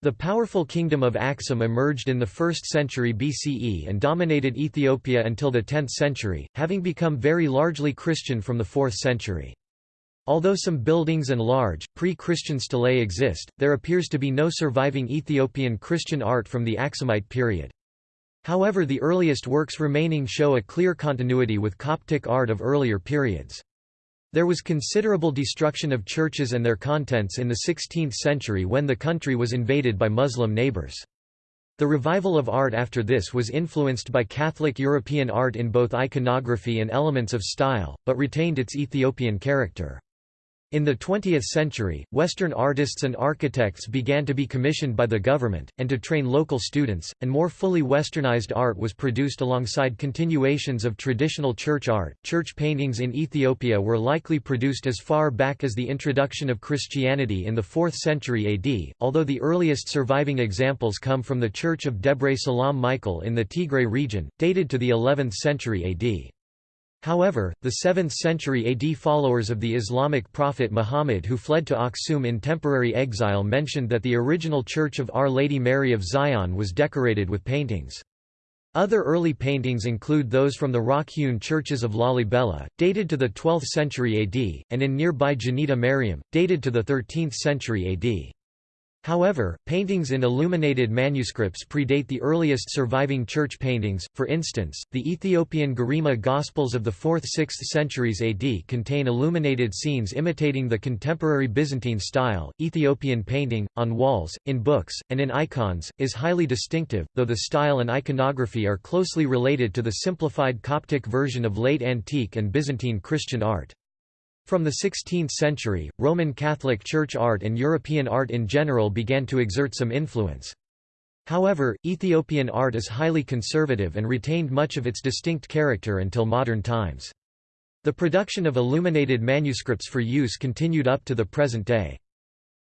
The powerful kingdom of Aksum emerged in the 1st century BCE and dominated Ethiopia until the 10th century, having become very largely Christian from the 4th century. Although some buildings and large, pre-Christian stelae exist, there appears to be no surviving Ethiopian Christian art from the Aksumite period. However the earliest works remaining show a clear continuity with Coptic art of earlier periods. There was considerable destruction of churches and their contents in the 16th century when the country was invaded by Muslim neighbors. The revival of art after this was influenced by Catholic European art in both iconography and elements of style, but retained its Ethiopian character. In the 20th century, Western artists and architects began to be commissioned by the government, and to train local students, and more fully westernized art was produced alongside continuations of traditional church art. Church paintings in Ethiopia were likely produced as far back as the introduction of Christianity in the 4th century AD, although the earliest surviving examples come from the Church of Debre Salam Michael in the Tigray region, dated to the 11th century AD. However, the 7th century AD followers of the Islamic prophet Muhammad who fled to Aksum in temporary exile mentioned that the original church of Our Lady Mary of Zion was decorated with paintings. Other early paintings include those from the rock-hewn churches of Lalibela, dated to the 12th century AD, and in nearby Janita Mariam, dated to the 13th century AD. However, paintings in illuminated manuscripts predate the earliest surviving church paintings, for instance, the Ethiopian Garima Gospels of the 4th–6th centuries AD contain illuminated scenes imitating the contemporary Byzantine style. Ethiopian painting, on walls, in books, and in icons, is highly distinctive, though the style and iconography are closely related to the simplified Coptic version of late antique and Byzantine Christian art. From the 16th century, Roman Catholic Church art and European art in general began to exert some influence. However, Ethiopian art is highly conservative and retained much of its distinct character until modern times. The production of illuminated manuscripts for use continued up to the present day.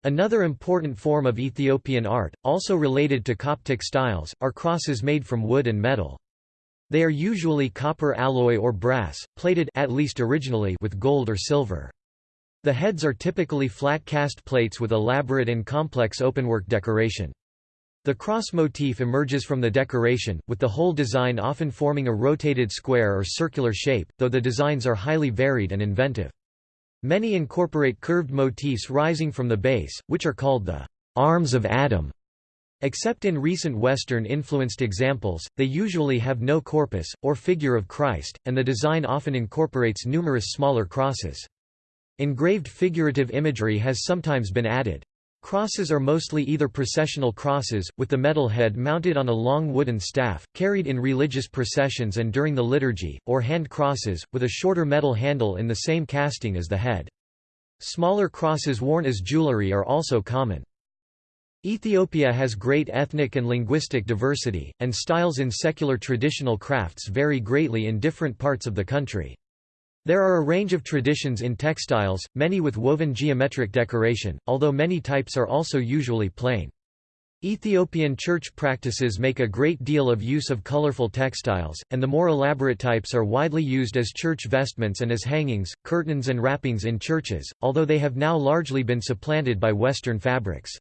Another important form of Ethiopian art, also related to Coptic styles, are crosses made from wood and metal. They are usually copper alloy or brass, plated at least originally with gold or silver. The heads are typically flat cast plates with elaborate and complex openwork decoration. The cross motif emerges from the decoration, with the whole design often forming a rotated square or circular shape, though the designs are highly varied and inventive. Many incorporate curved motifs rising from the base, which are called the arms of Adam. Except in recent Western-influenced examples, they usually have no corpus, or figure of Christ, and the design often incorporates numerous smaller crosses. Engraved figurative imagery has sometimes been added. Crosses are mostly either processional crosses, with the metal head mounted on a long wooden staff, carried in religious processions and during the liturgy, or hand crosses, with a shorter metal handle in the same casting as the head. Smaller crosses worn as jewelry are also common. Ethiopia has great ethnic and linguistic diversity, and styles in secular traditional crafts vary greatly in different parts of the country. There are a range of traditions in textiles, many with woven geometric decoration, although many types are also usually plain. Ethiopian church practices make a great deal of use of colorful textiles, and the more elaborate types are widely used as church vestments and as hangings, curtains and wrappings in churches, although they have now largely been supplanted by Western fabrics.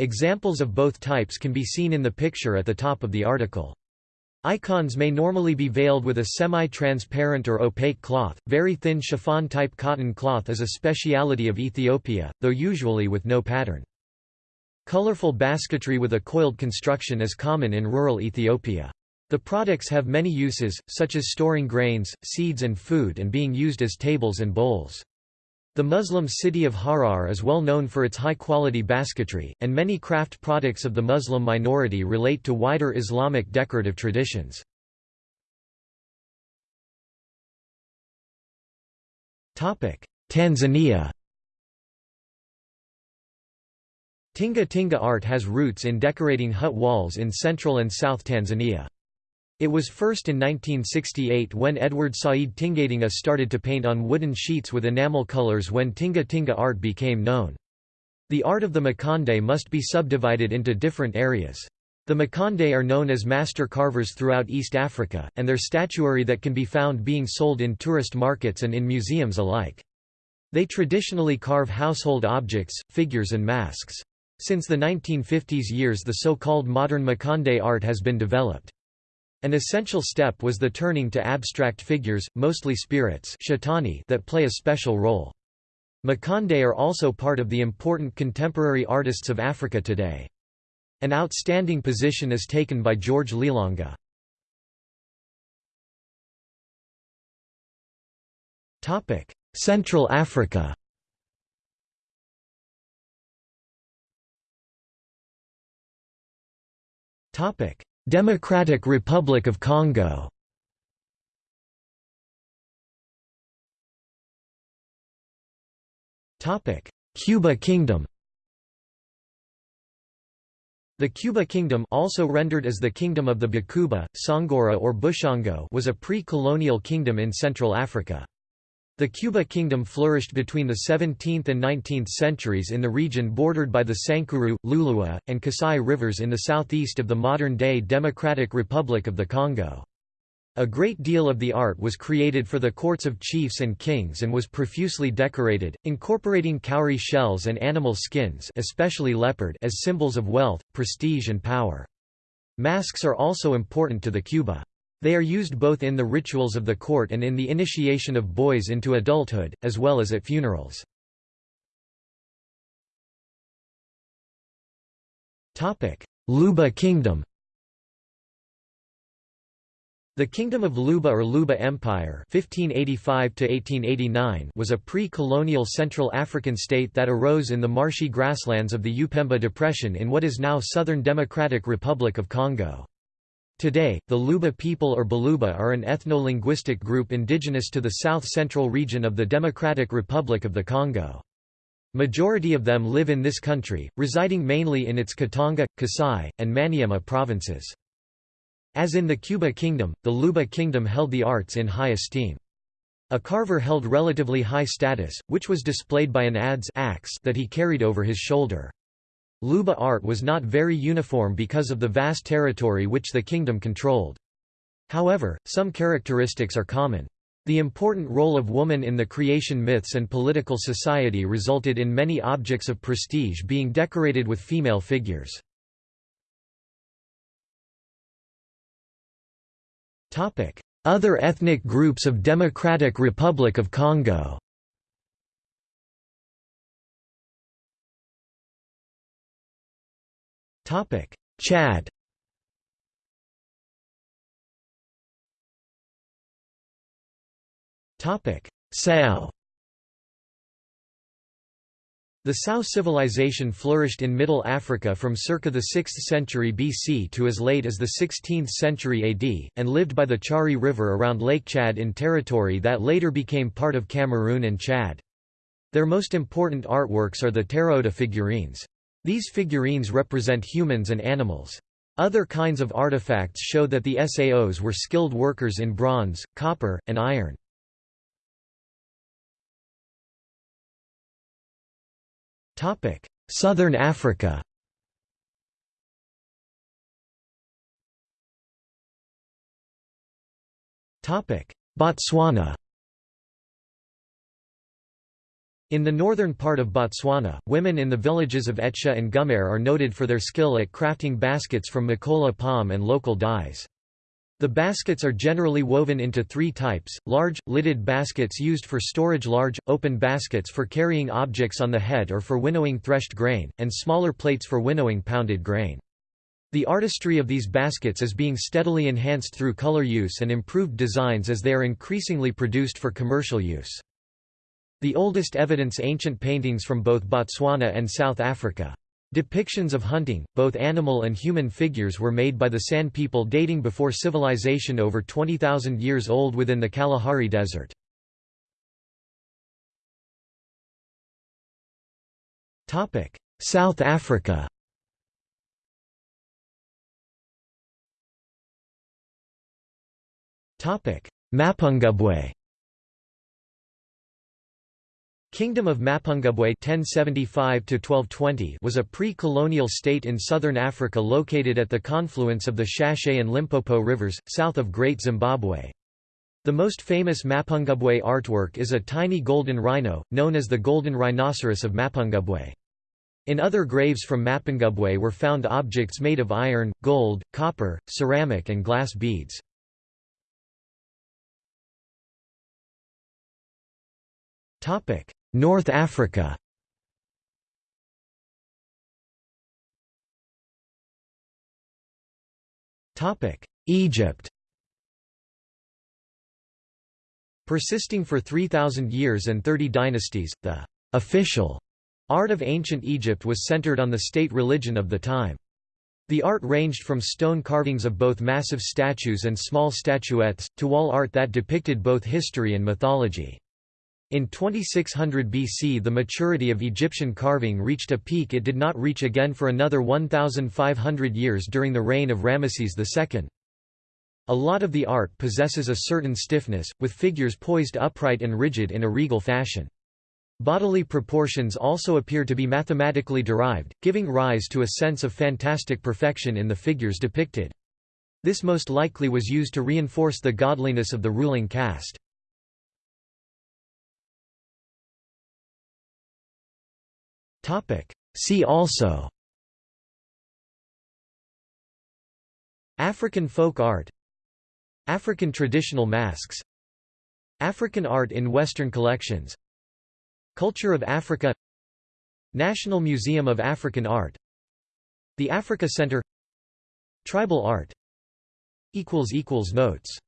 Examples of both types can be seen in the picture at the top of the article. Icons may normally be veiled with a semi-transparent or opaque cloth. Very thin chiffon-type cotton cloth is a speciality of Ethiopia, though usually with no pattern. Colorful basketry with a coiled construction is common in rural Ethiopia. The products have many uses, such as storing grains, seeds and food and being used as tables and bowls. The Muslim city of Harar is well known for its high-quality basketry, and many craft products of the Muslim minority relate to wider Islamic decorative traditions. Tanzania Tinga Tinga art has roots in decorating hut walls in central and south Tanzania. It was first in 1968 when Edward Said Tingatinga started to paint on wooden sheets with enamel colors when Tinga Tinga art became known. The art of the Makonde must be subdivided into different areas. The Makonde are known as master carvers throughout East Africa, and their statuary that can be found being sold in tourist markets and in museums alike. They traditionally carve household objects, figures and masks. Since the 1950s years the so-called modern Makonde art has been developed. An essential step was the turning to abstract figures, mostly spirits that play a special role. Makonde are also part of the important contemporary artists of Africa today. An outstanding position is taken by George Lilanga. Central Africa Democratic Republic of Congo Kuba Kingdom The Kuba Kingdom also rendered as the Kingdom of the Bakuba, Songora or Bushongo was a pre-colonial kingdom in Central Africa. The Kuba Kingdom flourished between the 17th and 19th centuries in the region bordered by the Sankuru, Lulua, and Kasai rivers in the southeast of the modern-day Democratic Republic of the Congo. A great deal of the art was created for the courts of chiefs and kings and was profusely decorated, incorporating cowrie shells and animal skins especially leopard as symbols of wealth, prestige and power. Masks are also important to the Kuba. They are used both in the rituals of the court and in the initiation of boys into adulthood, as well as at funerals. Luba Kingdom the Kingdom of Luba or Luba Empire 1585 was a pre-colonial Central African state that arose in the marshy grasslands of the Upemba Depression in what is now Southern Democratic Republic of Congo. Today, the Luba people or Baluba are an ethno-linguistic group indigenous to the south-central region of the Democratic Republic of the Congo. Majority of them live in this country, residing mainly in its Katanga, Kasai, and Maniema provinces. As in the Kuba Kingdom, the Luba Kingdom held the arts in high esteem. A carver held relatively high status, which was displayed by an adze axe that he carried over his shoulder. Luba art was not very uniform because of the vast territory which the kingdom controlled. However, some characteristics are common. The important role of woman in the creation myths and political society resulted in many objects of prestige being decorated with female figures. Other ethnic groups of Democratic Republic of Congo Chad Topic: Sao the Sao civilization flourished in Middle Africa from circa the 6th century BC to as late as the 16th century AD, and lived by the Chari River around Lake Chad in territory that later became part of Cameroon and Chad. Their most important artworks are the terracotta figurines. These figurines represent humans and animals. Other kinds of artifacts show that the Saos were skilled workers in bronze, copper, and iron. Southern Africa. Botswana. In the northern part of Botswana, women in the villages of Etsha and Gumare are noted for their skill at crafting baskets from Mokola palm and local dyes. The baskets are generally woven into three types, large, lidded baskets used for storage large, open baskets for carrying objects on the head or for winnowing threshed grain, and smaller plates for winnowing pounded grain. The artistry of these baskets is being steadily enhanced through color use and improved designs as they are increasingly produced for commercial use. The oldest evidence ancient paintings from both Botswana and South Africa. Depictions of hunting, both animal and human figures were made by the San people dating before civilization over 20,000 years old within the Kalahari Desert. South Africa Mapungubwe Kingdom of Mapungubwe (1075–1220) was a pre-colonial state in southern Africa located at the confluence of the Shashe and Limpopo rivers, south of Great Zimbabwe. The most famous Mapungubwe artwork is a tiny golden rhino, known as the Golden Rhinoceros of Mapungubwe. In other graves from Mapungubwe were found objects made of iron, gold, copper, ceramic and glass beads. Topic: North Africa Egypt Persisting for 3,000 years and 30 dynasties, the official art of ancient Egypt was centered on the state religion of the time. The art ranged from stone carvings of both massive statues and small statuettes, to wall art that depicted both history and mythology. In 2600 BC the maturity of Egyptian carving reached a peak it did not reach again for another 1,500 years during the reign of Ramesses II. A lot of the art possesses a certain stiffness, with figures poised upright and rigid in a regal fashion. Bodily proportions also appear to be mathematically derived, giving rise to a sense of fantastic perfection in the figures depicted. This most likely was used to reinforce the godliness of the ruling caste. See also. African folk art. African traditional masks. African art in Western collections. Culture of Africa. National Museum of African Art. The Africa Center. Tribal art. Notes